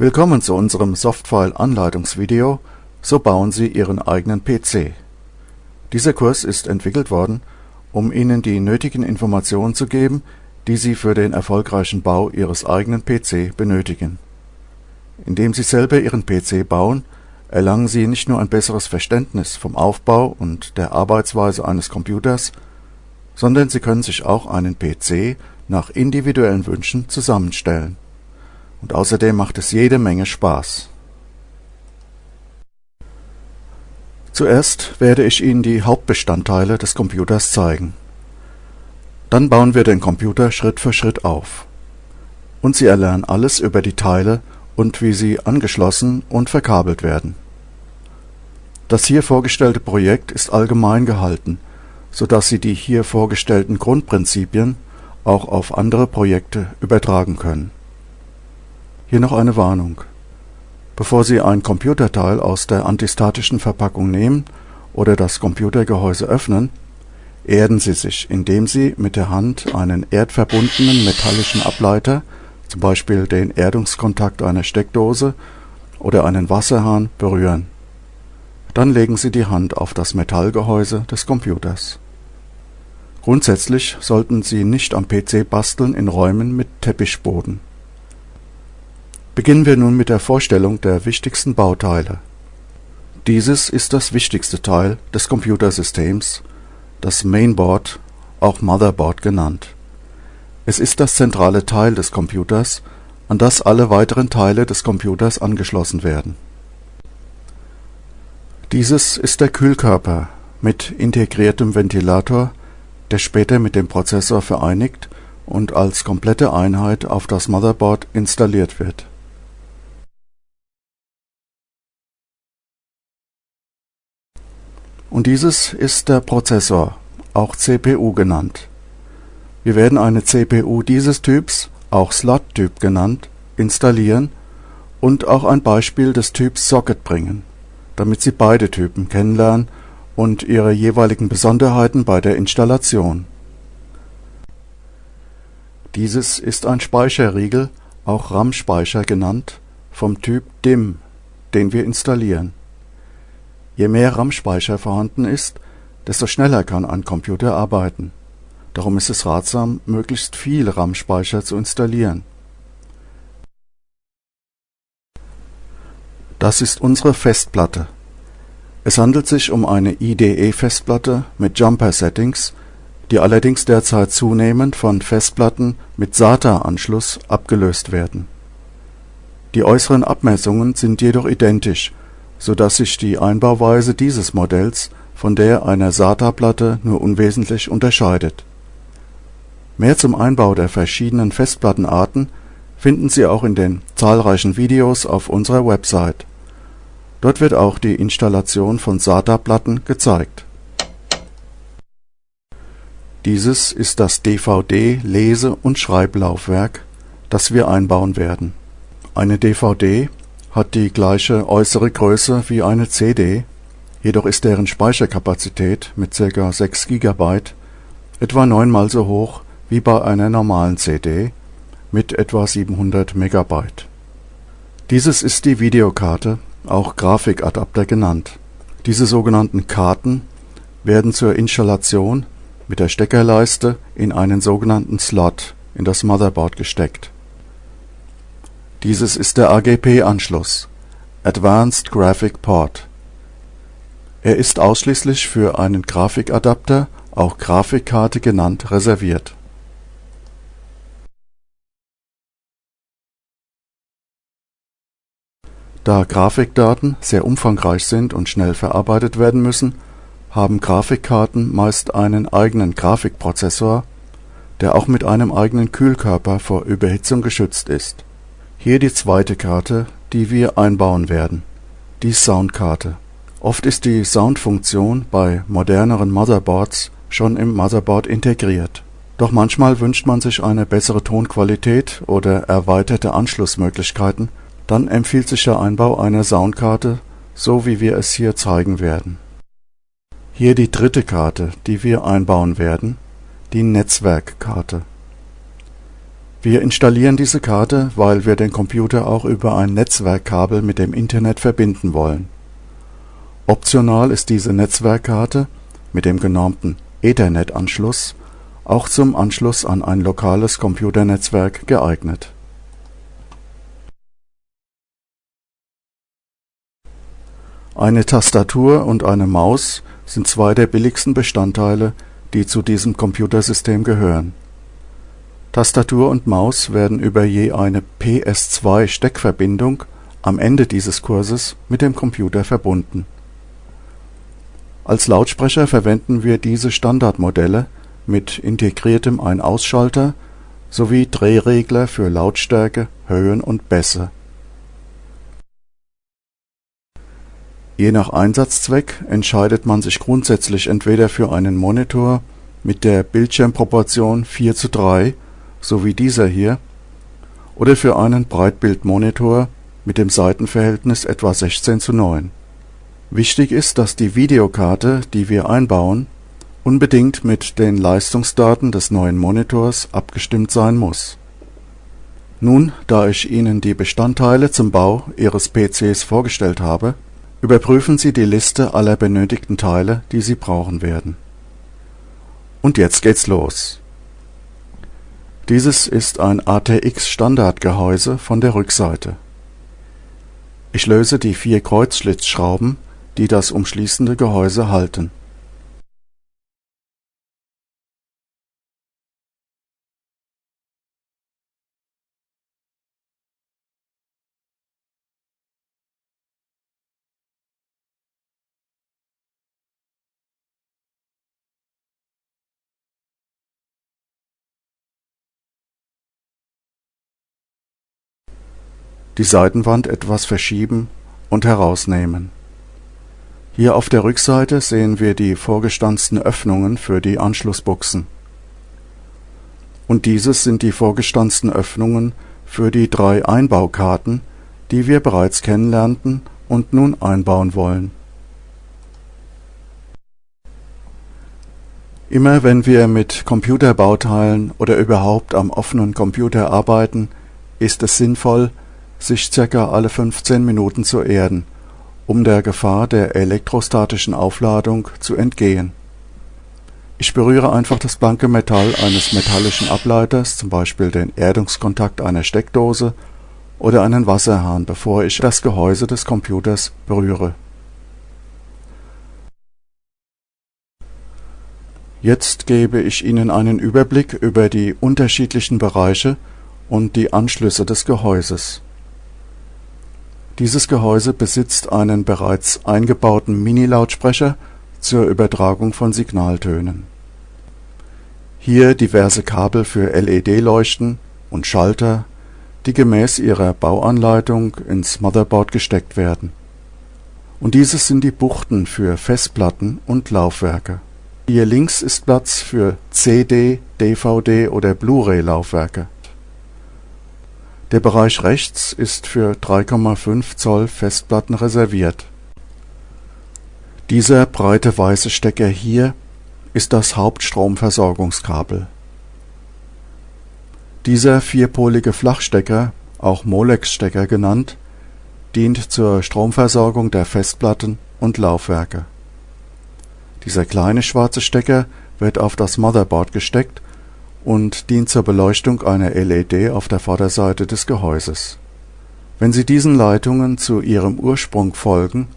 Willkommen zu unserem Softfile-Anleitungsvideo So bauen Sie Ihren eigenen PC. Dieser Kurs ist entwickelt worden, um Ihnen die nötigen Informationen zu geben, die Sie für den erfolgreichen Bau Ihres eigenen PC benötigen. Indem Sie selber Ihren PC bauen, erlangen Sie nicht nur ein besseres Verständnis vom Aufbau und der Arbeitsweise eines Computers, sondern Sie können sich auch einen PC nach individuellen Wünschen zusammenstellen und außerdem macht es jede Menge Spaß. Zuerst werde ich Ihnen die Hauptbestandteile des Computers zeigen. Dann bauen wir den Computer Schritt für Schritt auf. Und Sie erlernen alles über die Teile und wie sie angeschlossen und verkabelt werden. Das hier vorgestellte Projekt ist allgemein gehalten, so dass Sie die hier vorgestellten Grundprinzipien auch auf andere Projekte übertragen können hier noch eine Warnung: Bevor Sie ein Computerteil aus der antistatischen Verpackung nehmen oder das Computergehäuse öffnen, erden Sie sich, indem Sie mit der Hand einen erdverbundenen metallischen Ableiter zum Beispiel den Erdungskontakt einer Steckdose oder einen Wasserhahn, berühren. Dann legen Sie die Hand auf das Metallgehäuse des Computers. Grundsätzlich sollten Sie nicht am PC basteln in Räumen mit Teppichboden Beginnen wir nun mit der Vorstellung der wichtigsten Bauteile. Dieses ist das wichtigste Teil des Computersystems, das Mainboard, auch Motherboard genannt. Es ist das zentrale Teil des Computers, an das alle weiteren Teile des Computers angeschlossen werden. Dieses ist der Kühlkörper mit integriertem Ventilator, der später mit dem Prozessor vereinigt und als komplette Einheit auf das Motherboard installiert wird Und dieses ist der Prozessor, auch CPU genannt. Wir werden eine CPU dieses Typs, auch Slot-Typ genannt, installieren und auch ein Beispiel des Typs Socket bringen, damit Sie beide Typen kennenlernen und ihre jeweiligen Besonderheiten bei der Installation. Dieses ist ein Speicherriegel, auch RAM-Speicher genannt, vom Typ DIMM, den wir installieren Je mehr RAM-Speicher vorhanden ist, desto schneller kann ein Computer arbeiten. Darum ist es ratsam, möglichst viel RAM-Speicher zu installieren. Das ist unsere Festplatte. Es handelt sich um eine IDE-Festplatte mit Jumper-Settings, die allerdings derzeit zunehmend von Festplatten mit SATA-Anschluss abgelöst werden. Die äußeren Abmessungen sind jedoch identisch so dass sich die Einbauweise dieses Modells von der einer SATA-Platte nur unwesentlich unterscheidet. Mehr zum Einbau der verschiedenen Festplattenarten finden Sie auch in den zahlreichen Videos auf unserer Website. Dort wird auch die Installation von SATA-Platten gezeigt. Dieses ist das DVD-Lese und Schreiblaufwerk, das wir einbauen werden. Eine DVD hat die gleiche äußere Größe wie eine CD, jedoch ist deren Speicherkapazität mit ca. 6 GB etwa neunmal so hoch wie bei einer normalen CD mit etwa 700 MB. Dieses ist die Videokarte, auch Grafikadapter genannt. Diese sogenannten Karten werden zur Installation mit der Steckerleiste in einen sogenannten Slot in das Motherboard gesteckt dieses ist der AGP-Anschluss (Advanced Graphic Port). Er ist ausschließlich für einen Grafikadapter, auch Grafikkarte genannt, reserviert. Da Grafikdaten sehr umfangreich sind und schnell verarbeitet werden müssen, haben Grafikkarten meist einen eigenen Grafikprozessor, der auch mit einem eigenen Kühlkörper vor Überhitzung geschützt ist hier die zweite Karte, die wir einbauen werden, die Soundkarte. Oft ist die Soundfunktion bei moderneren Motherboards schon im Motherboard integriert. Doch manchmal wünscht man sich eine bessere Tonqualität oder erweiterte Anschlussmöglichkeiten, dann empfiehlt sich der Einbau einer Soundkarte, so wie wir es hier zeigen werden. Hier die dritte Karte, die wir einbauen werden, die Netzwerkkarte Wir installieren diese Karte, weil wir den Computer auch über ein Netzwerkkabel mit dem Internet verbinden wollen. Optional ist diese Netzwerkkarte mit dem genormten Ethernet-Anschluss auch zum Anschluss an ein lokales Computernetzwerk geeignet. Eine Tastatur und eine Maus sind zwei der billigsten Bestandteile, die zu diesem Computersystem gehören. Tastatur und Maus werden über je eine PS2-Steckverbindung am Ende dieses Kurses mit dem Computer verbunden. Als Lautsprecher verwenden wir diese Standardmodelle mit integriertem Ein-Ausschalter sowie Drehregler für Lautstärke, Höhen und Bässe. Je nach Einsatzzweck entscheidet man sich grundsätzlich entweder für einen Monitor mit der Bildschirmproportion 4 zu 3, so wie dieser hier, oder für einen Breitbildmonitor mit dem Seitenverhältnis etwa 16 zu 9. Wichtig ist, dass die Videokarte, die wir einbauen, unbedingt mit den Leistungsdaten des neuen Monitors abgestimmt sein muss. Nun, da ich Ihnen die Bestandteile zum Bau Ihres PCs vorgestellt habe, überprüfen Sie die Liste aller benötigten Teile, die Sie brauchen werden. Und jetzt geht's los. Dieses ist ein ATX-Standardgehäuse von der Rückseite. Ich löse die vier Kreuzschlitzschrauben, die das umschließende Gehäuse halten. Die Seitenwand etwas verschieben und herausnehmen. Hier auf der Rückseite sehen wir die vorgestanzten Öffnungen für die Anschlussbuchsen. Und dieses sind die vorgestanzten Öffnungen für die drei Einbaukarten, die wir bereits kennenlernten und nun einbauen wollen. Immer wenn wir mit Computerbauteilen oder überhaupt am offenen Computer arbeiten, ist es sinnvoll, sich ca. alle 15 Minuten zu erden, um der Gefahr der elektrostatischen Aufladung zu entgehen. Ich berühre einfach das blanke Metall eines metallischen Ableiters, zum Beispiel den Erdungskontakt einer Steckdose oder einen Wasserhahn, bevor ich das Gehäuse des Computers berühre. Jetzt gebe ich Ihnen einen Überblick über die unterschiedlichen Bereiche und die Anschlüsse des Gehäuses dieses Gehäuse besitzt einen bereits eingebauten Mini-Lautsprecher zur Übertragung von Signaltönen. Hier diverse Kabel für LED-Leuchten und Schalter, die gemäß ihrer Bauanleitung ins Motherboard gesteckt werden. Und dieses sind die Buchten für Festplatten und Laufwerke. Hier links ist Platz für CD, DVD oder Blu-ray-Laufwerke der Bereich rechts ist für 3,5 Zoll Festplatten reserviert. Dieser breite weiße Stecker hier ist das Hauptstromversorgungskabel. Dieser vierpolige Flachstecker, auch Molex-Stecker genannt, dient zur Stromversorgung der Festplatten und Laufwerke. Dieser kleine schwarze Stecker wird auf das Motherboard gesteckt und dient zur Beleuchtung einer LED auf der Vorderseite des Gehäuses. Wenn Sie diesen Leitungen zu ihrem Ursprung folgen,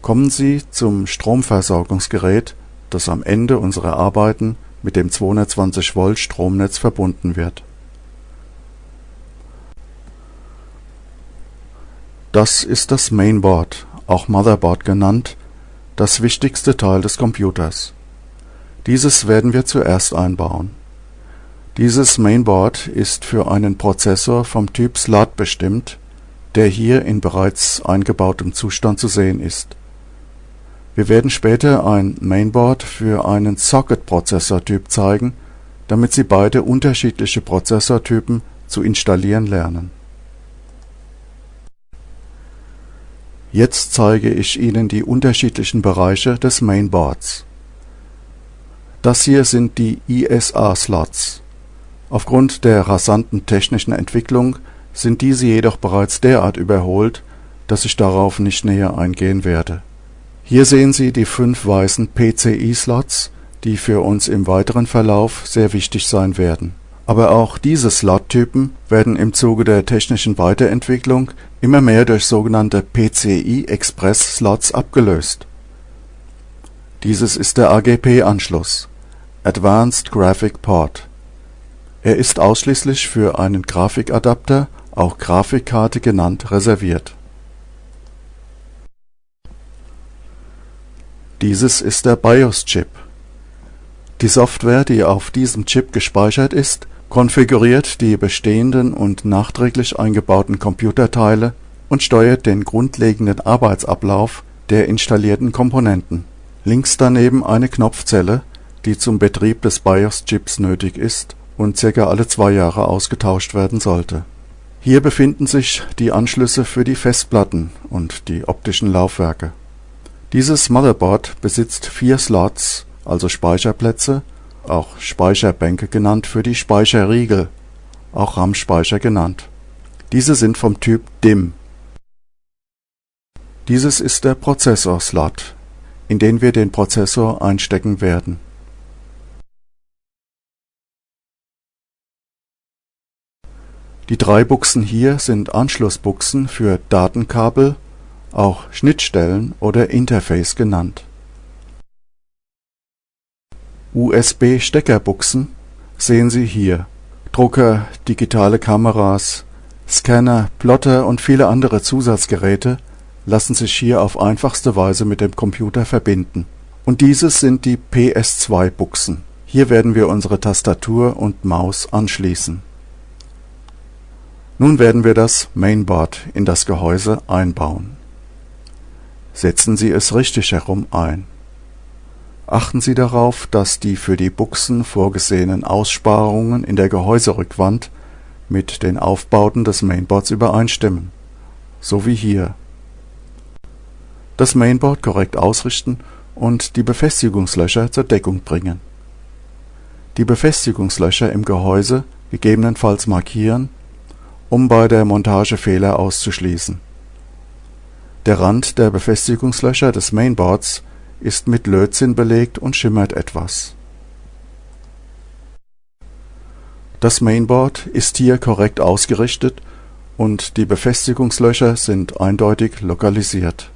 kommen Sie zum Stromversorgungsgerät, das am Ende unserer Arbeiten mit dem 220 Volt Stromnetz verbunden wird. Das ist das Mainboard, auch Motherboard genannt, das wichtigste Teil des Computers. Dieses werden wir zuerst einbauen dieses Mainboard ist für einen Prozessor vom Typ Slot bestimmt, der hier in bereits eingebautem Zustand zu sehen ist. Wir werden später ein Mainboard für einen Socket-Prozessortyp zeigen, damit Sie beide unterschiedliche Prozessortypen zu installieren lernen. Jetzt zeige ich Ihnen die unterschiedlichen Bereiche des Mainboards. Das hier sind die ISA-Slots Aufgrund der rasanten technischen Entwicklung sind diese jedoch bereits derart überholt, dass ich darauf nicht näher eingehen werde. Hier sehen Sie die fünf weißen PCI-Slots, die für uns im weiteren Verlauf sehr wichtig sein werden. Aber auch diese Slot-Typen werden im Zuge der technischen Weiterentwicklung immer mehr durch sogenannte PCI-Express-Slots abgelöst. Dieses ist der AGP-Anschluss (Advanced Graphic Port). Er ist ausschließlich für einen Grafikadapter, auch Grafikkarte genannt, reserviert. Dieses ist der BIOS-Chip. Die Software, die auf diesem Chip gespeichert ist, konfiguriert die bestehenden und nachträglich eingebauten Computerteile und steuert den grundlegenden Arbeitsablauf der installierten Komponenten. Links daneben eine Knopfzelle, die zum Betrieb des BIOS-Chips nötig ist und ca. alle zwei Jahre ausgetauscht werden sollte. Hier befinden sich die Anschlüsse für die Festplatten und die optischen Laufwerke. Dieses Motherboard besitzt vier Slots, also Speicherplätze, auch Speicherbänke genannt für die Speicherriegel, auch RAM-Speicher genannt. Diese sind vom Typ DIMM. Dieses ist der Prozessor-Slot, in den wir den Prozessor einstecken werden Die drei Buchsen hier sind Anschlussbuchsen für Datenkabel, auch Schnittstellen oder Interface genannt. USB-Steckerbuchsen sehen Sie hier. Drucker, digitale Kameras, Scanner, Plotter und viele andere Zusatzgeräte lassen sich hier auf einfachste Weise mit dem Computer verbinden. Und dieses sind die PS2-Buchsen. Hier werden wir unsere Tastatur und Maus anschließen nun werden wir das Mainboard in das Gehäuse einbauen. Setzen Sie es richtig herum ein. Achten Sie darauf, dass die für die Buchsen vorgesehenen Aussparungen in der Gehäuserückwand mit den Aufbauten des Mainboards übereinstimmen, so wie hier. Das Mainboard korrekt ausrichten und die Befestigungslöcher zur Deckung bringen. Die Befestigungslöcher im Gehäuse gegebenenfalls markieren um bei der Montage Fehler auszuschließen. Der Rand der Befestigungslöcher des Mainboards ist mit Lötzinn belegt und schimmert etwas. Das Mainboard ist hier korrekt ausgerichtet und die Befestigungslöcher sind eindeutig lokalisiert.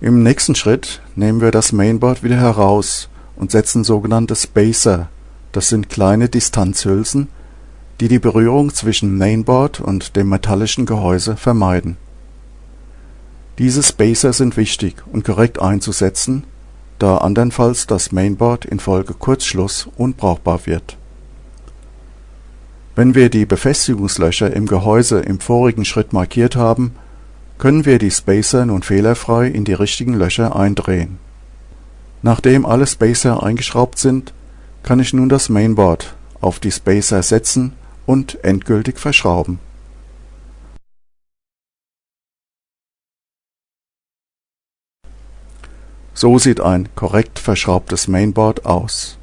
Im nächsten Schritt nehmen wir das Mainboard wieder heraus und setzen sogenannte Spacer, das sind kleine Distanzhülsen die die Berührung zwischen Mainboard und dem metallischen Gehäuse vermeiden. Diese Spacer sind wichtig und korrekt einzusetzen, da andernfalls das Mainboard infolge Kurzschluss unbrauchbar wird. Wenn wir die Befestigungslöcher im Gehäuse im vorigen Schritt markiert haben, können wir die Spacer nun fehlerfrei in die richtigen Löcher eindrehen. Nachdem alle Spacer eingeschraubt sind, kann ich nun das Mainboard auf die Spacer setzen und endgültig verschrauben. So sieht ein korrekt verschraubtes Mainboard aus